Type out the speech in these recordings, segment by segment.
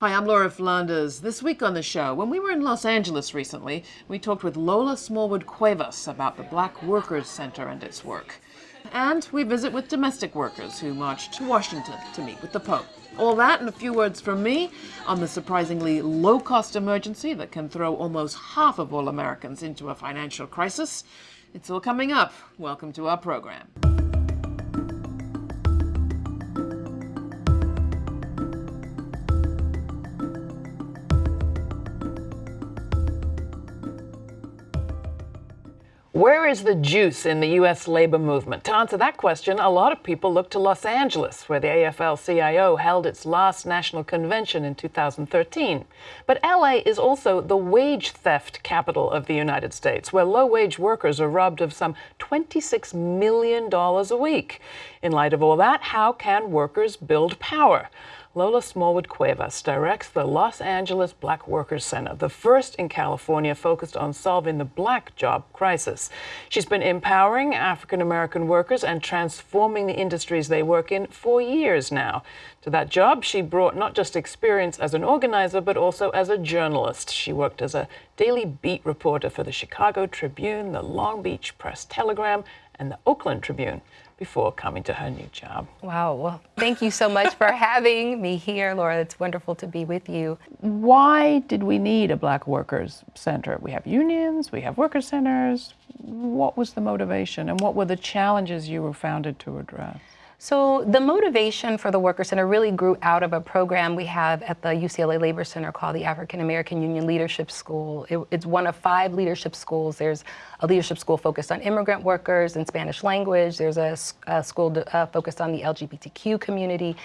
Hi, I'm Laura Flanders. This week on the show, when we were in Los Angeles recently, we talked with Lola Smallwood Cuevas about the Black Workers Center and its work. And we visit with domestic workers who marched to Washington to meet with the Pope. All that and a few words from me on the surprisingly low-cost emergency that can throw almost half of all Americans into a financial crisis. It's all coming up. Welcome to our program. Where is the juice in the U.S. labor movement? To answer that question, a lot of people look to Los Angeles, where the AFL-CIO held its last national convention in 2013. But L.A. is also the wage theft capital of the United States, where low-wage workers are robbed of some $26 million a week. In light of all that, how can workers build power? Lola Smallwood Cuevas directs the Los Angeles Black Workers Center, the first in California focused on solving the black job crisis. She's been empowering African American workers and transforming the industries they work in for years now. To that job, she brought not just experience as an organizer, but also as a journalist. She worked as a daily beat reporter for the Chicago Tribune, the Long Beach Press Telegram, and the Oakland Tribune before coming to her new job. Wow. Well, thank you so much for having me here, Laura. It's wonderful to be with you. Why did we need a Black Workers Center? We have unions, we have worker centers. What was the motivation and what were the challenges you were founded to address? So the motivation for the Worker Center really grew out of a program we have at the UCLA Labor Center called the African American Union Leadership School. It, it's one of five leadership schools. There's a leadership school focused on immigrant workers and Spanish language. There's a, a school uh, focused on the LGBTQ community.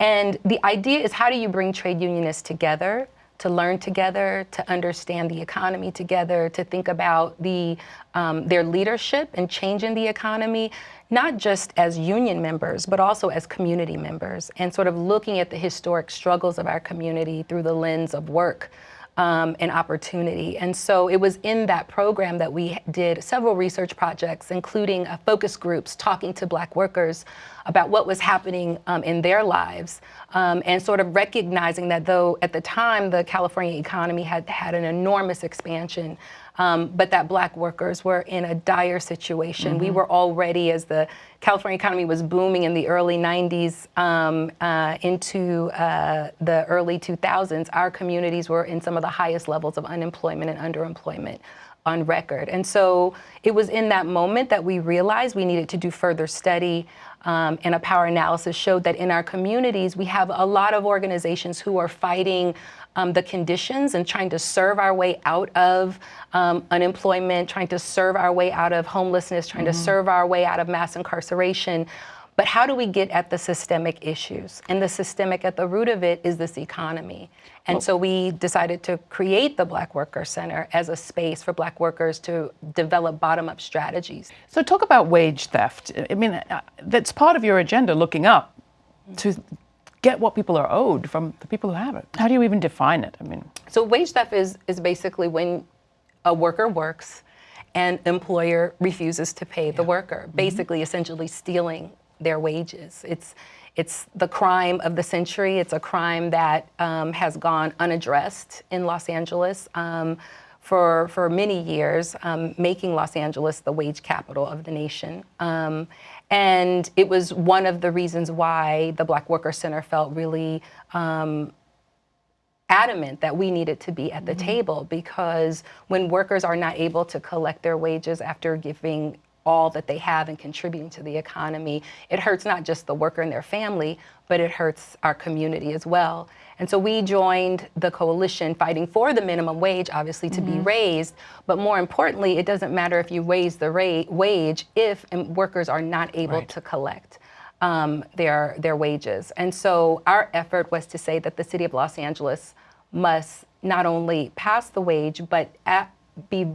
And the idea is how do you bring trade unionists together to learn together, to understand the economy together, to think about the, um, their leadership and change in the economy, not just as union members, but also as community members, and sort of looking at the historic struggles of our community through the lens of work um, and opportunity. And so it was in that program that we did several research projects, including uh, focus groups talking to black workers about what was happening um, in their lives um, and sort of recognizing that though at the time the California economy had had an enormous expansion, um, but that black workers were in a dire situation. Mm -hmm. We mm-hmm. were already, as the California economy was booming in the early 90s um, uh, into uh, the early 2000s, our communities were in some of the highest levels of unemployment and underemployment on record. And so it was in that moment that we realized we needed to do further study um, and a power analysis showed that in our communities, we have a lot of organizations who are fighting um, the conditions and trying to serve our way out of um, unemployment, trying to serve our way out of homelessness, trying mm -hmm. to mm-hmm. serve our way out of mass incarceration. But how do we get at the systemic issues? And the systemic at the root of it is this economy. And well, so we decided to create the Black Worker Center as a space for Black workers to develop bottom-up strategies. So talk about wage theft. I mean, uh, that's part of your agenda, looking up to get what people are owed from the people who have it. How do you even define it? I mean, so wage theft is, is basically when a worker works and employer refuses to pay yeah. the worker, mm-hmm. basically mm -hmm. essentially stealing their wages. It's, it's the crime of the century. It's a crime that um, has gone unaddressed in Los Angeles um, for, for many years, um, making Los Angeles the wage capital of the nation. Um, and it was one of the reasons why the Black Worker Center felt really um, adamant that we needed to be at the mm -hmm. table because when workers are not able to collect their wages after giving all that they have and contributing to the economy, it hurts not just the worker and their family, but it hurts our community as well. And so we joined the coalition fighting for the minimum wage, obviously, to mm -hmm. be mm-hmm. raised. But more importantly, it doesn't matter if you raise the wage if workers are not able right. to collect um, their, their wages. And so our effort was to say that the city of Los Angeles must not only pass the wage, but be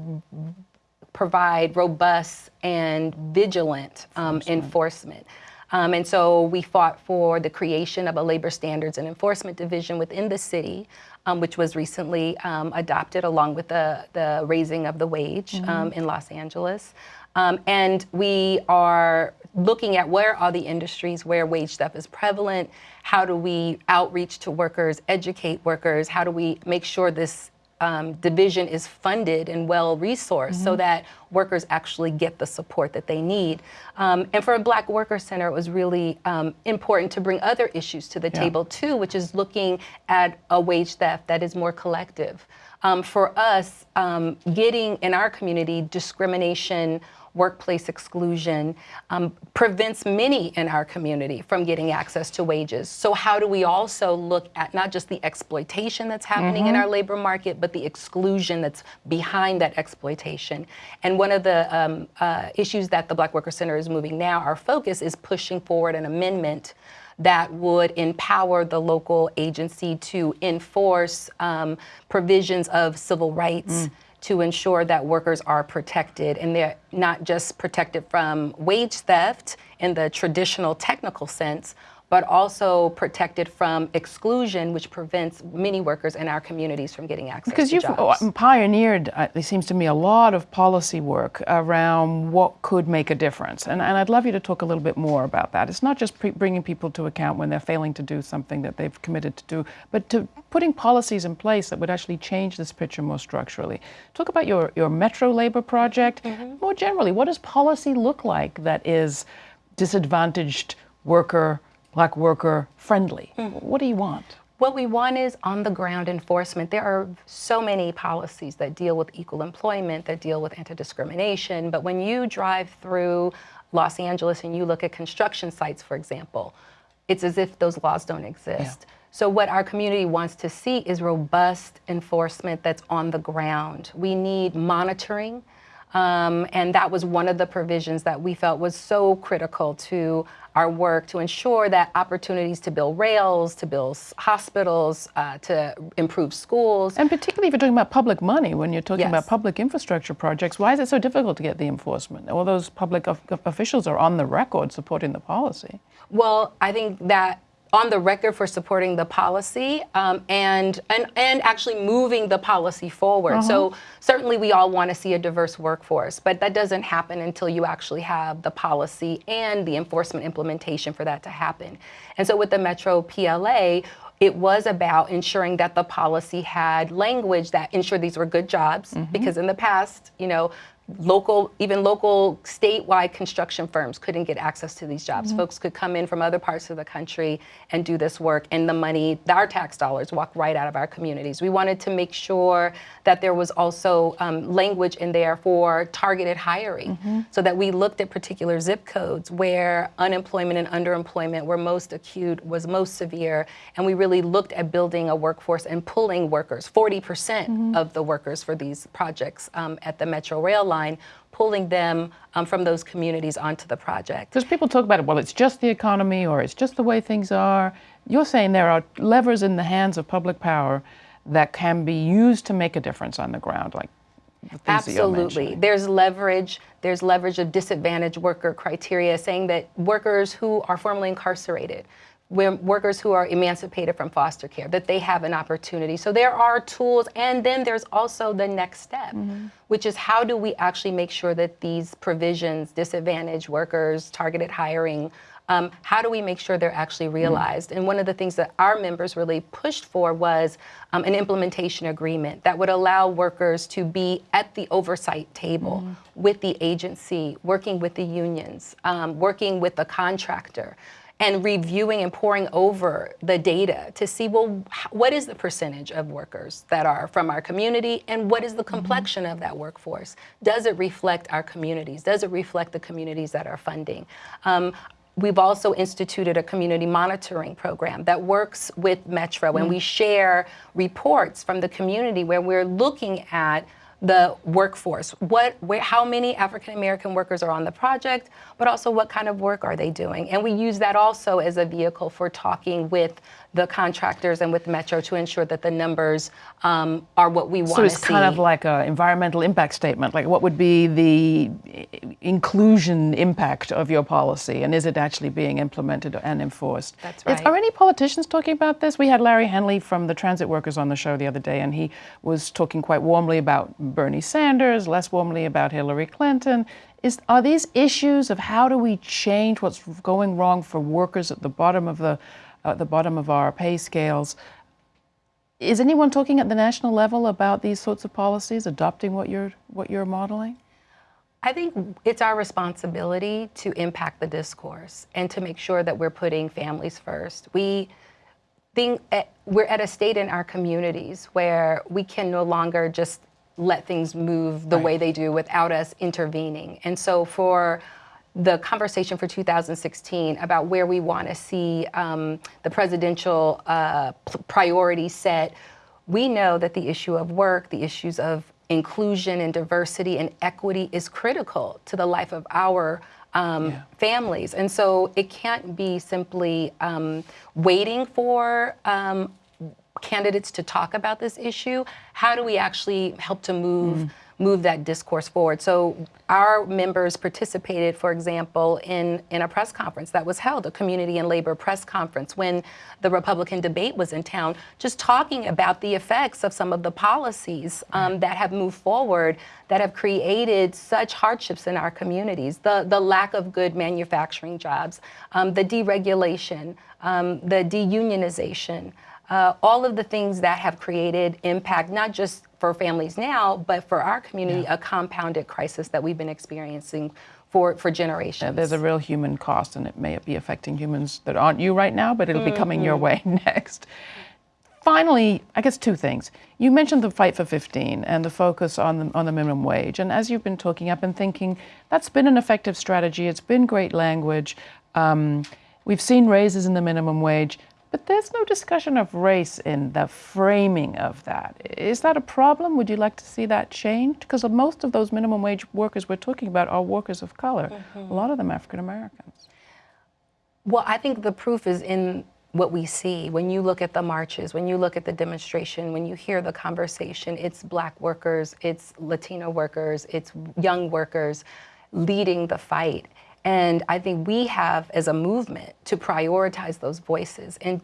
provide robust and vigilant um, enforcement. Um, and so we fought for the creation of a labor standards and enforcement division within the city, um, which was recently um, adopted along with the, the raising of the wage mm -hmm. in Los Angeles. Um, and we are looking at where are the industries where wage theft is prevalent, how do we outreach to workers, educate workers, how do we make sure this um, division is funded and well resourced mm -hmm. so mm-hmm. that workers actually get the support that they need. Um, and for a Black Worker Center, it was really um, important to bring other issues to the yeah. table too, which is looking at a wage theft that is more collective. Um, for us, um, getting in our community discrimination workplace exclusion um, prevents many in our community from getting access to wages. So how do we also look at not just the exploitation that's happening mm -hmm. in mm-hmm. our labor market, but the exclusion that's behind that exploitation? And one of the um, uh, issues that the Black Worker Center is moving now, our focus is pushing forward an amendment that would empower the local agency to enforce um, provisions of civil rights mm to ensure that workers are protected and they're not just protected from wage theft in the traditional technical sense, but also protected from exclusion, which prevents many workers in our communities from getting access because to jobs. Because you've pioneered, uh, it seems to me, a lot of policy work around what could make a difference. And, and I'd love you to talk a little bit more about that. It's not just bringing people to account when they're failing to do something that they've committed to do, but to putting policies in place that would actually change this picture more structurally. Talk about your, your Metro Labor Project. Mm -hmm. More generally, what does policy look like that is disadvantaged worker black worker friendly. Mm. What do you want? What we want is on the ground enforcement. There are so many policies that deal with equal employment, that deal with anti-discrimination, but when you drive through Los Angeles and you look at construction sites, for example, it's as if those laws don't exist. Yeah. So what our community wants to see is robust enforcement that's on the ground. We need monitoring, um, and that was one of the provisions that we felt was so critical to our work to ensure that opportunities to build rails, to build hospitals, uh, to improve schools. And particularly if you're talking about public money, when you're talking yes. about public infrastructure projects, why is it so difficult to get the enforcement? All those public officials are on the record supporting the policy. Well, I think that on the record for supporting the policy um, and, and, and actually moving the policy forward. Uh -huh. So uh-huh. certainly we all want to see a diverse workforce, but that doesn't happen until you actually have the policy and the enforcement implementation for that to happen. And so with the Metro PLA, it was about ensuring that the policy had language that ensured these were good jobs, mm -hmm. because in the past, you know, local, even local statewide construction firms couldn't get access to these jobs. Mm -hmm. Folks could come in from other parts of the country and do this work and the money, our tax dollars walk right out of our communities. We wanted to make sure that there was also um, language in there for targeted hiring mm -hmm. so that we looked at particular zip codes where unemployment and underemployment were most acute, was most severe, and we really looked at building a workforce and pulling workers, 40% mm -hmm. of the workers for these projects um, at the Metro Rail line line, pulling them um, from those communities onto the project. Because people talk about it, well, it's just the economy or it's just the way things are. You're saying there are levers in the hands of public power that can be used to make a difference on the ground, like Absolutely. There's leverage. There's leverage of disadvantaged worker criteria saying that workers who are formerly incarcerated, workers who are emancipated from foster care, that they have an opportunity. So there are tools, and then there's also the next step, mm -hmm. which is how do we actually make sure that these provisions, disadvantaged workers, targeted hiring, um, how do we make sure they're actually mm-hmm. realized? Mm -hmm. And one of the things that our members really pushed for was um, an implementation agreement that would allow workers to be at the oversight table mm -hmm. with the agency, working with the unions, um, working with the contractor, and reviewing and poring over the data to see, well, what is the percentage of workers that are from our community and what is the mm-hmm. complexion mm -hmm. of that workforce? Does it reflect our communities? Does it reflect the communities that are funding? Um, We've also instituted a community monitoring program that works with Metro mm -hmm. and we share reports from the community where we're looking at the workforce. What, where, how many African American workers are on the project, but also what kind of work are they doing? And we use that also as a vehicle for talking with the contractors and with Metro to ensure that the numbers um, are what we want to see. So it's kind of like an environmental impact statement, like what would be the inclusion impact of your policy and is it actually being implemented and enforced? That's right. are any politicians talking about this? We had Larry Hanley from the transit workers on the show the other day and he was talking quite warmly about Bernie Sanders, less warmly about Hillary Clinton. Is, are these issues of how do we change what's going wrong for workers at the bottom of the, uh, the bottom of our pay scales? Is anyone talking at the national level about these sorts of policies, adopting what you're what you're modeling? I think it's our responsibility to impact the discourse and to make sure that we're putting families first. We think at, we're at a state in our communities where we can no longer just let things move the right. way they do without us intervening. And so for the conversation for 2016 about where we want to see um, the presidential uh, priority set, we know that the issue of work, the issues of inclusion and diversity and equity is critical to the life of our um, yeah. families. And so it can't be simply um, waiting for um, candidates to talk about this issue. How do we actually help to move mm move that discourse forward. So our members participated, for example, in, in a press conference that was held, a community and labor press conference, when the Republican debate was in town, just talking about the effects of some of the policies um, that have moved forward that have created such hardships in our communities, the, the lack of good manufacturing jobs, um, the deregulation, um, the deunionization, uh, all of the things that have created impact, not just for families now, but for our community, yeah. a compounded crisis that we've been experiencing for, for generations. Yeah, there's a real human cost, and it may be affecting humans that aren't you right now, but it'll mm -hmm. be coming your mm-hmm. way next. Finally, I guess two things. You mentioned the fight for 15 and the focus on the, on the minimum wage. And as you've been talking, I've been thinking that's been an effective strategy. It's been great language. Um, we've seen raises in the minimum wage. But there's no discussion of race in the framing of that. Is that a problem? Would you like to see that changed? Because most of those minimum wage workers we're talking about are workers of color, mm -hmm. a lot of them African Americans. Well, I think the proof is in what we see when you look at the marches, when you look at the demonstration, when you hear the conversation, it's black workers, it's Latino workers, it's young workers leading the fight. And I think we have, as a movement, to prioritize those voices. And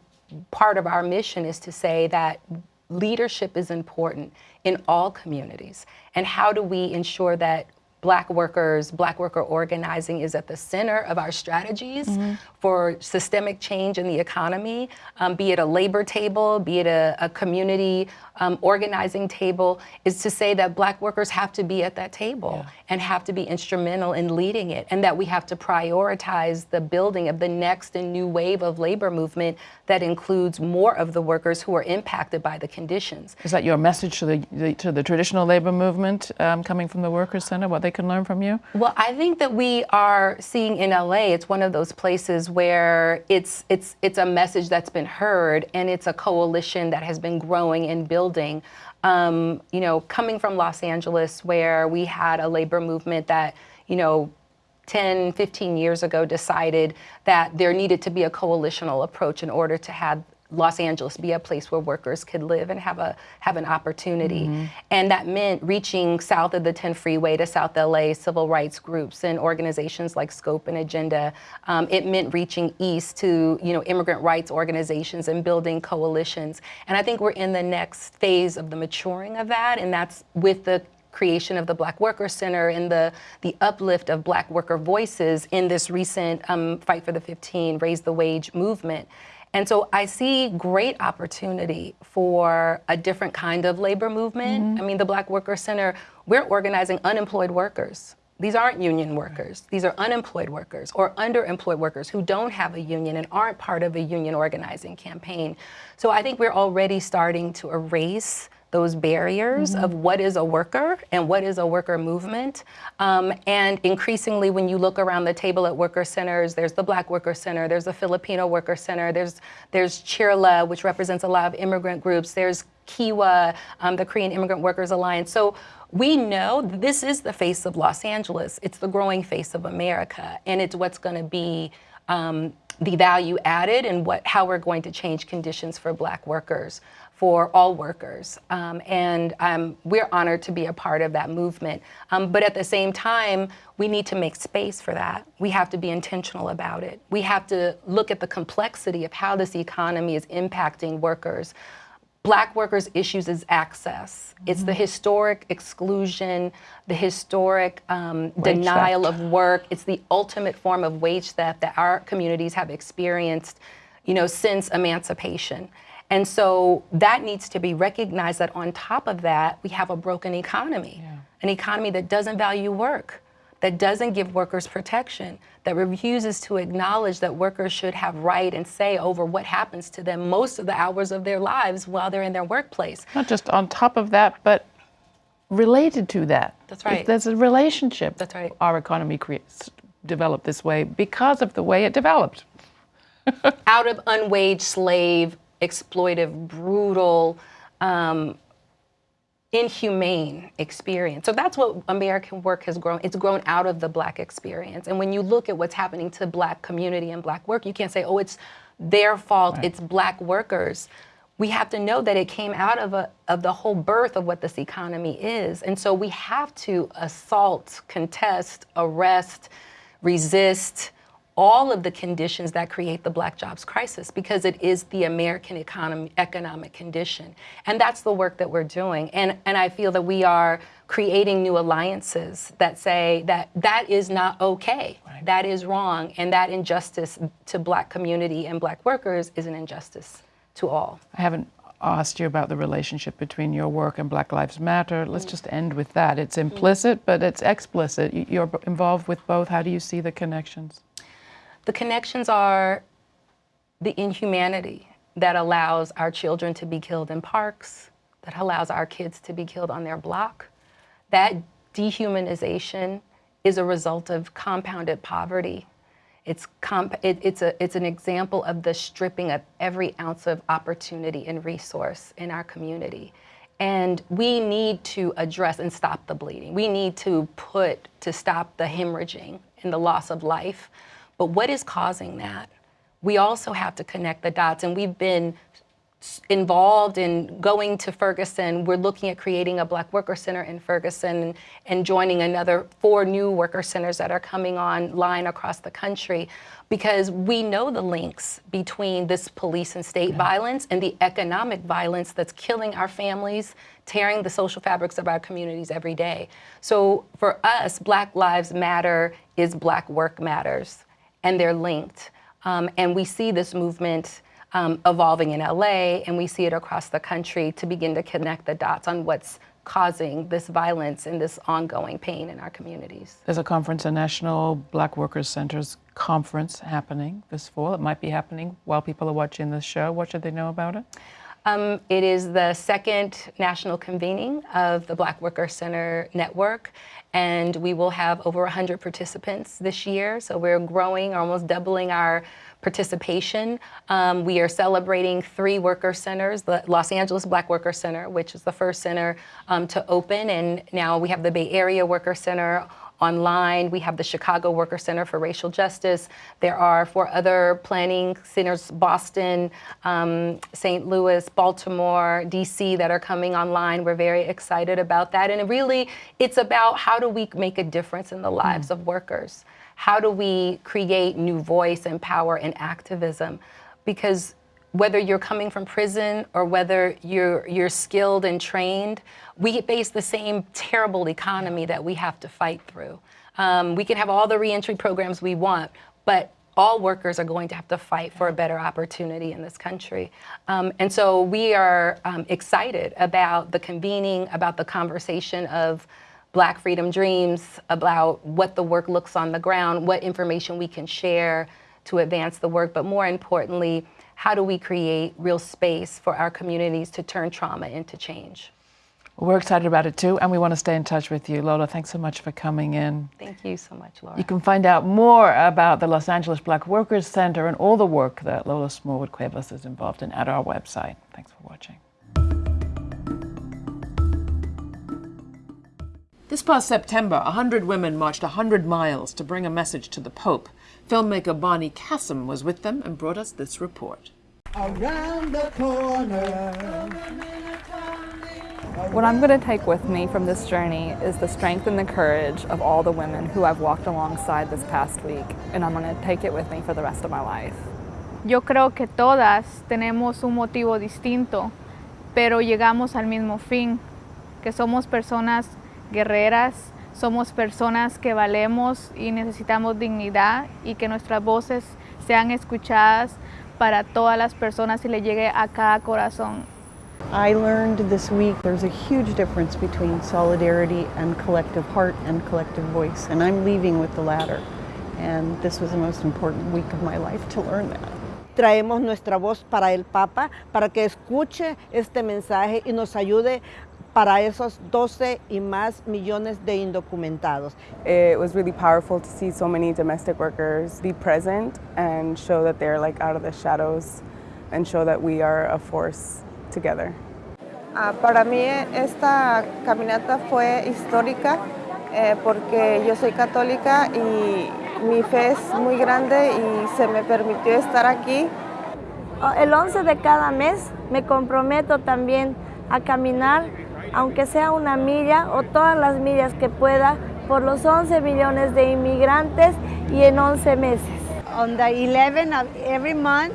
part of our mission is to say that leadership is important in all communities. And how do we ensure that black workers, black worker organizing is at the center of our strategies mm -hmm. for systemic change in the economy, um, be it a labor table, be it a, a community um, organizing table, is to say that black workers have to be at that table yeah. and have to be instrumental in leading it, and that we have to prioritize the building of the next and new wave of labor movement that includes more of the workers who are impacted by the conditions. Is that your message to the, the to the traditional labor movement um, coming from the Workers Center, what they can learn from you? Well, I think that we are seeing in LA, it's one of those places where it's, it's, it's a message that's been heard and it's a coalition that has been growing and building. Um, you know, coming from Los Angeles where we had a labor movement that, you know, 10, 15 years ago decided that there needed to be a coalitional approach in order to have Los Angeles be a place where workers could live and have a have an opportunity. Mm -hmm. And that meant reaching south of the 10 freeway to South LA civil rights groups and organizations like Scope and Agenda. Um, it meant reaching east to you know immigrant rights organizations and building coalitions. And I think we're in the next phase of the maturing of that, and that's with the creation of the Black Worker Center and the, the uplift of Black worker voices in this recent um, Fight for the 15, Raise the Wage movement. And so I see great opportunity for a different kind of labor movement. Mm -hmm. I mean, the Black Worker Center, we're organizing unemployed workers. These aren't union workers. These are unemployed workers or underemployed workers who don't have a union and aren't part of a union organizing campaign. So I think we're already starting to erase those barriers mm -hmm. of what is a worker and what is a worker movement. Um, and increasingly, when you look around the table at worker centers, there's the Black Worker Center, there's the Filipino Worker Center, there's, there's CHIRLA, which represents a lot of immigrant groups, there's Kiwa, um, the Korean Immigrant Workers Alliance. So we know this is the face of Los Angeles. It's the growing face of America, and it's what's going to be um, the value added and what how we're going to change conditions for black workers for all workers. Um, and um, we're honored to be a part of that movement. Um, but at the same time, we need to make space for that. We have to be intentional about it. We have to look at the complexity of how this economy is impacting workers. black workers' issues is access. Mm-hmm. It's the historic exclusion, the historic um, denial theft. of work. It's the ultimate form of wage theft that our communities have experienced, you know, since emancipation. And so that needs to be recognized that on top of that, we have a broken economy, yeah. an economy that doesn't value work that doesn't give workers protection, that refuses to acknowledge that workers should have right and say over what happens to them most of the hours of their lives while they're in their workplace. Not just on top of that, but related to that. That's right. There's a relationship. That's right. Our economy creates, developed this way because of the way it developed. Out of unwaged slave, exploitive, brutal, um, inhumane experience. So that's what American work has grown. It's grown out of the black experience. And when you look at what's happening to black community and black work, you can't say, oh, it's their fault, right. it's black workers. We have to know that it came out of, a, of the whole birth of what this economy is. And so we have to assault, contest, arrest, resist, all of the conditions that create the black jobs crisis because it is the American economy, economic condition. And that's the work that we're doing. And, and I feel that we are creating new alliances that say that that is not okay, right. that is wrong, and that injustice to black community and black workers is an injustice to all. I haven't asked you about the relationship between your work and Black Lives Matter. Let's just end with that. It's implicit, mm. but it's explicit. You're involved with both. How do you see the connections? The connections are the inhumanity that allows our children to be killed in parks, that allows our kids to be killed on their block. That dehumanization is a result of compounded poverty. It's, comp it, it's, a, it's an example of the stripping of every ounce of opportunity and resource in our community. And we need to address and stop the bleeding. We need to put, to stop the hemorrhaging and the loss of life. But what is causing that? We also have to connect the dots, and we've been involved in going to Ferguson. We're looking at creating a Black Worker Center in Ferguson and joining another four new worker centers that are coming online across the country because we know the links between this police and state yeah. violence and the economic violence that's killing our families, tearing the social fabrics of our communities every day. So for us, Black Lives Matter is Black Work Matters and they're linked. Um, and we see this movement um, evolving in LA, and we see it across the country to begin to connect the dots on what's causing this violence and this ongoing pain in our communities. There's a conference, a National Black Workers Centers conference happening this fall. It might be happening while people are watching this show. What should they know about it? Um, it is the second national convening of the Black Worker Center Network, and we will have over 100 participants this year. So we're growing, almost doubling our participation. Um, we are celebrating three worker centers, the Los Angeles Black Worker Center, which is the first center um, to open, and now we have the Bay Area Worker Center online. We have the Chicago Worker Center for Racial Justice. There are four other planning centers, Boston, um, St. Louis, Baltimore, DC, that are coming online. We're very excited about that. And really, it's about how do we make a difference in the lives mm. of workers? How do we create new voice and power and activism? Because whether you're coming from prison or whether you're, you're skilled and trained, we face the same terrible economy that we have to fight through. Um, we can have all the reentry programs we want, but all workers are going to have to fight for a better opportunity in this country. Um, and so we are um, excited about the convening, about the conversation of Black Freedom Dreams, about what the work looks on the ground, what information we can share to advance the work, but more importantly, how do we create real space for our communities to turn trauma into change? We're excited about it too, and we want to stay in touch with you. Lola, thanks so much for coming in. Thank you so much, Laura. You can find out more about the Los Angeles Black Workers Center and all the work that Lola Smallwood Cuevas is involved in at our website. Thanks for watching. This past September, 100 women marched 100 miles to bring a message to the Pope. Filmmaker Bonnie Kassem was with them and brought us this report. Around the corner. What I'm going to take with me from this journey is the strength and the courage of all the women who I've walked alongside this past week, and I'm going to take it with me for the rest of my life. Yo creo que todas tenemos un motivo distinto pero llegamos al mismo fin, que somos personas guerreras, somos personas que valemos y necesitamos dignidad y que nuestras voces sean escuchadas para todas las personas y le llegue a cada corazón. I learned this week there's a huge difference between solidarity and collective heart and collective voice, and I'm leaving with the latter. And this was the most important week of my life to learn that. Traemos nuestra voz para el Papa, para que escuche este mensaje y nos ayude para esos 12 y más millones de indocumentados. It was really powerful to see so many domestic workers be present and show that they're like out of the shadows and show that we are a force together. Uh, para mí esta caminata fue histórica eh, porque yo soy católica y mi fe es muy grande y se me permitió estar aquí. El 11 de cada mes me comprometo también a caminar aunque sea una milla o todas las millas que pueda, por los 11 millones de inmigrantes y en 11 meses. On the 11th of every month,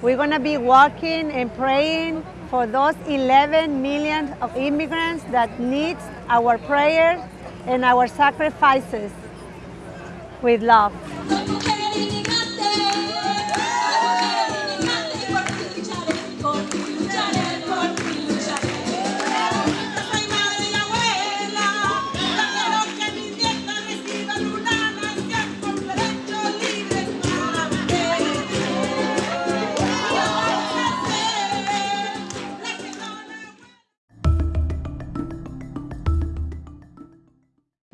we're going to be walking and praying for those 11 million of immigrants that need our prayers and our sacrifices with love.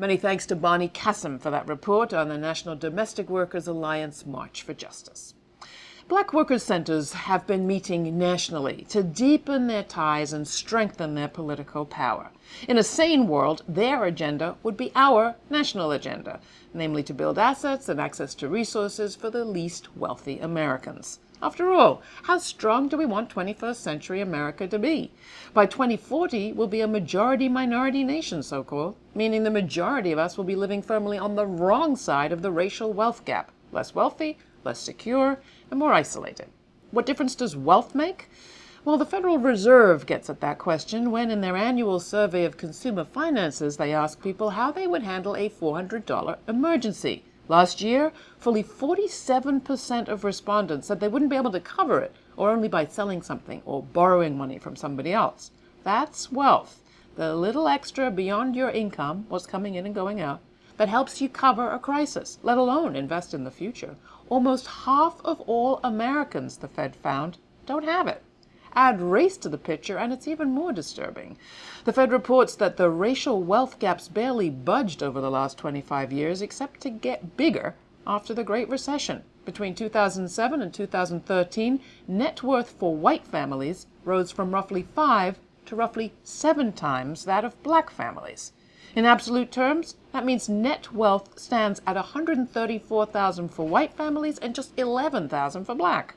Many thanks to Bonnie Kassem for that report on the National Domestic Workers Alliance March for Justice. Black Workers Centers have been meeting nationally to deepen their ties and strengthen their political power. In a sane world, their agenda would be our national agenda, namely to build assets and access to resources for the least wealthy Americans. After all, how strong do we want 21st century America to be? By 2040, we'll be a majority-minority nation, so-called, meaning the majority of us will be living firmly on the wrong side of the racial wealth gap, less wealthy, less secure, and more isolated. What difference does wealth make? Well, the Federal Reserve gets at that question when in their annual survey of consumer finances, they ask people how they would handle a $400 emergency. Last year, fully 47% of respondents said they wouldn't be able to cover it, or only by selling something or borrowing money from somebody else. That's wealth, the little extra beyond your income, what's coming in and going out, that helps you cover a crisis, let alone invest in the future. Almost half of all Americans, the Fed found, don't have it. Add race to the picture and it's even more disturbing. The Fed reports that the racial wealth gaps barely budged over the last 25 years except to get bigger after the Great Recession. Between 2007 and 2013, net worth for white families rose from roughly five to roughly seven times that of black families. In absolute terms, that means net wealth stands at 134,000 for white families and just 11,000 for black.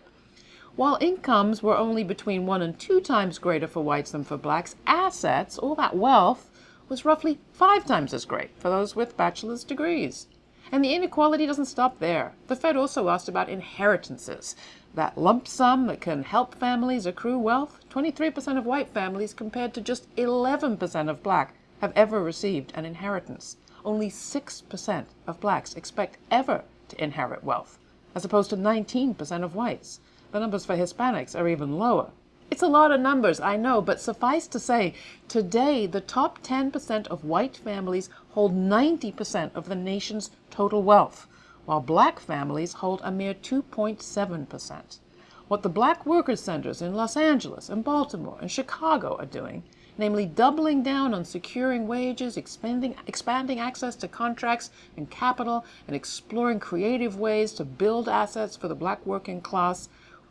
While incomes were only between one and two times greater for whites than for blacks, assets, all that wealth, was roughly five times as great for those with bachelor's degrees. And the inequality doesn't stop there. The Fed also asked about inheritances, that lump sum that can help families accrue wealth. 23% of white families compared to just 11% of black have ever received an inheritance. Only 6% of blacks expect ever to inherit wealth, as opposed to 19% of whites. The numbers for Hispanics are even lower. It's a lot of numbers, I know, but suffice to say, today the top 10% of white families hold 90% of the nation's total wealth, while black families hold a mere 2.7%. What the black workers centers in Los Angeles and Baltimore and Chicago are doing, namely doubling down on securing wages, expanding, expanding access to contracts and capital, and exploring creative ways to build assets for the black working class,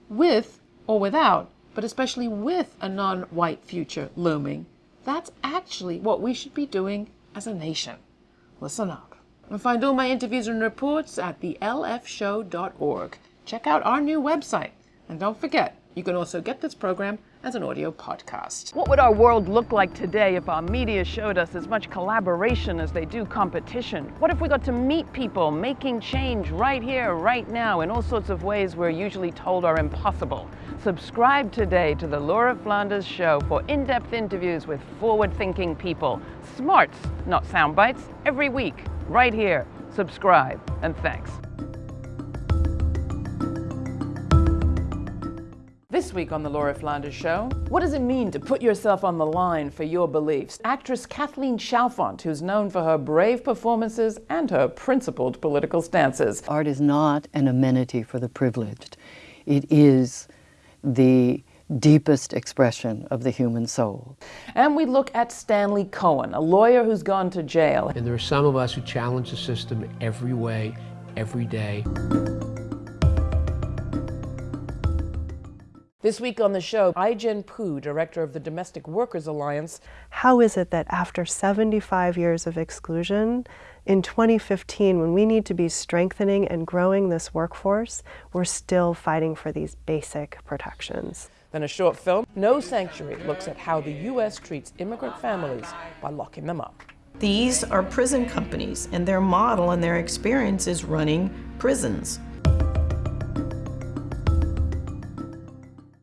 with or without, but especially with a non-white future looming, that's actually what we should be doing as a nation. Listen up. And find all my interviews and reports at thelfshow.org. Check out our new website. And don't forget, You can also get this program as an audio podcast. What would our world look like today if our media showed us as much collaboration as they do competition? What if we got to meet people making change right here, right now, in all sorts of ways we're usually told are impossible? Subscribe today to The Laura Flanders Show for in depth interviews with forward thinking people. Smarts, not sound bites, every week, right here. Subscribe, and thanks. This week on The Laura Flanders Show, what does it mean to put yourself on the line for your beliefs? Actress Kathleen Chalfant, who's known for her brave performances and her principled political stances. Art is not an amenity for the privileged, it is the deepest expression of the human soul. And we look at Stanley Cohen, a lawyer who's gone to jail. And there are some of us who challenge the system every way, every day. This week on the show, Ai-jen Poo, director of the Domestic Workers Alliance. How is it that after 75 years of exclusion, in 2015, when we need to be strengthening and growing this workforce, we're still fighting for these basic protections? Then a short film, No Sanctuary, looks at how the U.S. treats immigrant families by locking them up. These are prison companies, and their model and their experience is running prisons.